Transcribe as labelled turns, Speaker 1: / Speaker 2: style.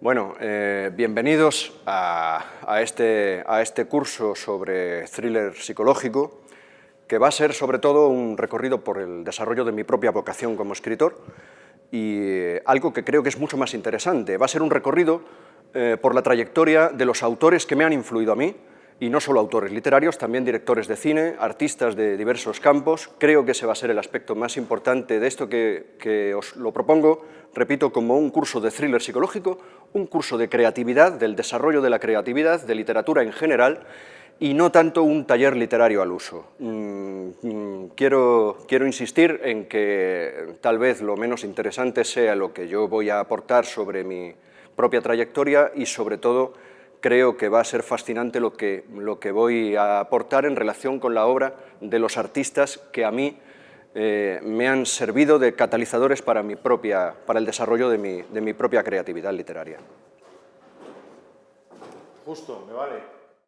Speaker 1: Bueno, eh, bienvenidos a, este, a este curso sobre thriller psicológico, que va a ser sobre todo un recorrido por el desarrollo de mi propia vocación como escritor y eh, algo que creo que es mucho más interesante. Va a ser un recorrido eh, por la trayectoria de los autores que me han influido a mí, y no solo autores literarios, también directores de cine, artistas de diversos campos. Creo que ese va a ser el aspecto más importante de esto que, os lo propongo, repito, como un curso de thriller psicológico, un curso de creatividad, del desarrollo de la creatividad, de literatura en general, y no tanto un taller literario al uso. Mm, mm, quiero, quiero insistir en que tal vez lo menos interesante sea lo que yo voy a aportar sobre mi propia trayectoria y sobre todo creo que va a ser fascinante lo que, lo que voy a aportar en relación con la obra de los artistas que a mí eh, me han servido de catalizadores para, mi propia, para el desarrollo de mi, de mi propia creatividad literaria.
Speaker 2: Justo, me vale.